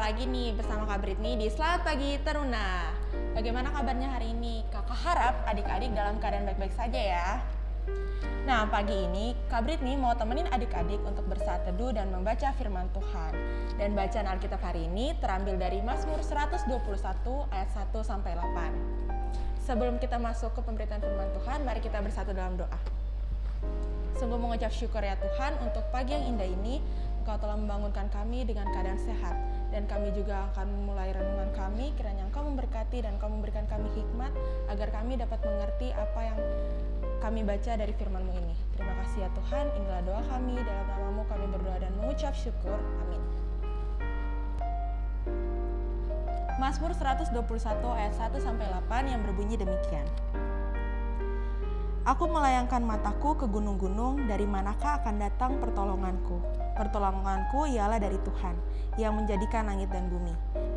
lagi nih bersama Kak Britney di Selamat Pagi Teruna. Bagaimana kabarnya hari ini? Kakak harap adik-adik dalam keadaan baik-baik saja ya. Nah, pagi ini Kak Britney mau temenin adik-adik untuk bersaat teduh dan membaca firman Tuhan. Dan bacaan Alkitab hari ini terambil dari Mazmur 121 ayat 1 sampai 8. Sebelum kita masuk ke pemberitaan firman Tuhan, mari kita bersatu dalam doa. Sungguh mengucap syukur ya Tuhan untuk pagi yang indah ini Engkau telah membangunkan kami dengan keadaan sehat dan kami juga akan memulai renungan kami kiranya Engkau memberkati dan Engkau memberikan kami hikmat agar kami dapat mengerti apa yang kami baca dari firman-Mu ini. Terima kasih ya Tuhan, inilah doa kami, dalam namamu kami berdoa dan mengucap syukur. Amin. Mazmur 121 ayat 1 sampai 8 yang berbunyi demikian. Aku melayangkan mataku ke gunung-gunung, dari manakah akan datang pertolonganku? Pertolonganku ialah dari Tuhan, yang menjadikan langit dan bumi.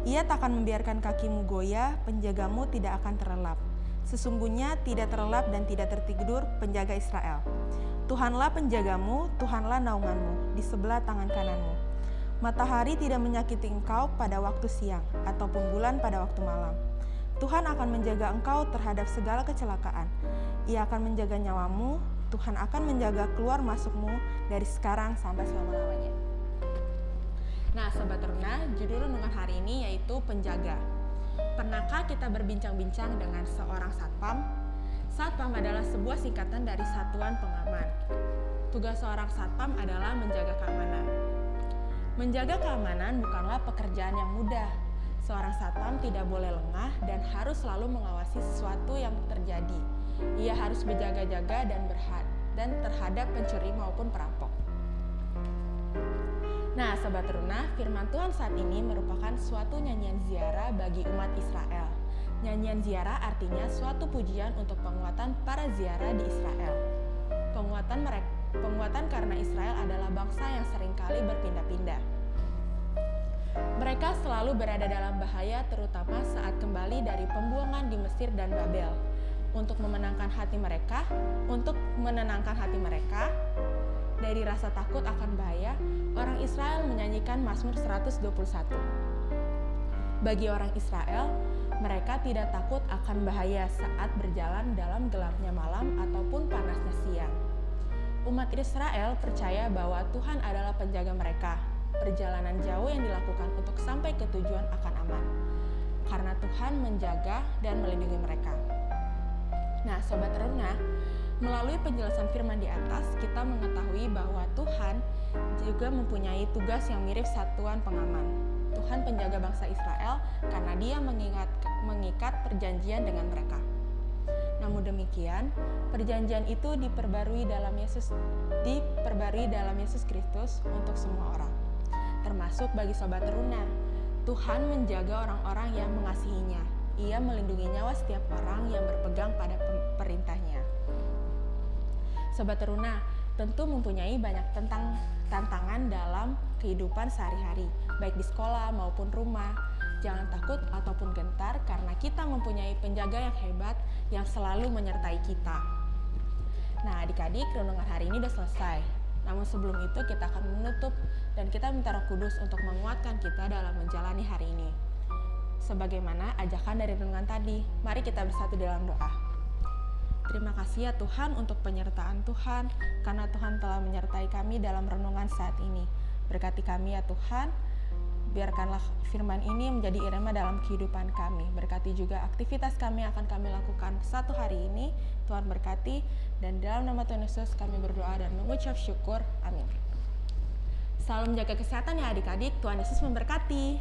Ia takkan membiarkan kakimu goyah, penjagamu tidak akan terlelap. Sesungguhnya tidak terlelap dan tidak tertidur penjaga Israel. Tuhanlah penjagamu, Tuhanlah naunganmu, di sebelah tangan kananmu. Matahari tidak menyakiti engkau pada waktu siang, ataupun bulan pada waktu malam. Tuhan akan menjaga engkau terhadap segala kecelakaan. Ia akan menjaga nyawamu, Tuhan akan menjaga keluar masukmu dari sekarang sampai selama-lamanya. Nah, Sobat Teruna, judul renungan hari ini yaitu penjaga. Pernahkah kita berbincang-bincang dengan seorang satpam? Satpam adalah sebuah singkatan dari satuan pengaman. Tugas seorang satpam adalah menjaga keamanan. Menjaga keamanan bukanlah pekerjaan yang mudah. Seorang satpam tidak boleh lengah dan harus selalu mengawasi sesuatu yang terjadi ia harus berjaga-jaga dan berhad dan terhadap pencuri maupun perampok. Nah, Sobat Teruna, firman Tuhan saat ini merupakan suatu nyanyian ziarah bagi umat Israel. Nyanyian ziarah artinya suatu pujian untuk penguatan para ziarah di Israel. Penguatan mereka penguatan karena Israel adalah bangsa yang sering kali berpindah-pindah. Mereka selalu berada dalam bahaya terutama saat kembali dari pembuangan di Mesir dan Babel untuk memenangkan hati mereka, untuk menenangkan hati mereka dari rasa takut akan bahaya, orang Israel menyanyikan Mazmur 121. Bagi orang Israel, mereka tidak takut akan bahaya saat berjalan dalam gelapnya malam ataupun panasnya siang. Umat Israel percaya bahwa Tuhan adalah penjaga mereka. Perjalanan jauh yang dilakukan untuk sampai ke tujuan akan aman, karena Tuhan menjaga dan melindungi mereka. Nah, Sobat Teruna, melalui penjelasan firman di atas, kita mengetahui bahwa Tuhan juga mempunyai tugas yang mirip satuan pengaman. Tuhan penjaga bangsa Israel karena dia mengingat, mengikat perjanjian dengan mereka. Namun demikian, perjanjian itu diperbarui dalam Yesus diperbarui dalam Yesus Kristus untuk semua orang, termasuk bagi sobat teruna. Tuhan menjaga orang-orang yang mengasihinya, ia melindungi nyawa setiap orang yang berpegang pada perintahnya. Sobat Teruna, tentu mempunyai banyak tentang tantangan dalam kehidupan sehari-hari, baik di sekolah maupun rumah. Jangan takut ataupun gentar karena kita mempunyai penjaga yang hebat yang selalu menyertai kita. Nah, adik-adik, renungan hari ini sudah selesai. Namun sebelum itu kita akan menutup dan kita minta Roh Kudus untuk menguatkan kita dalam menjalani hari ini sebagaimana ajakan dari renungan tadi. Mari kita bersatu dalam doa. Terima kasih ya Tuhan untuk penyertaan Tuhan, karena Tuhan telah menyertai kami dalam renungan saat ini. Berkati kami ya Tuhan, biarkanlah firman ini menjadi irama dalam kehidupan kami. Berkati juga aktivitas kami akan kami lakukan satu hari ini. Tuhan berkati, dan dalam nama Tuhan Yesus kami berdoa dan mengucap syukur. Amin. Salam jaga kesehatan ya adik-adik, Tuhan Yesus memberkati.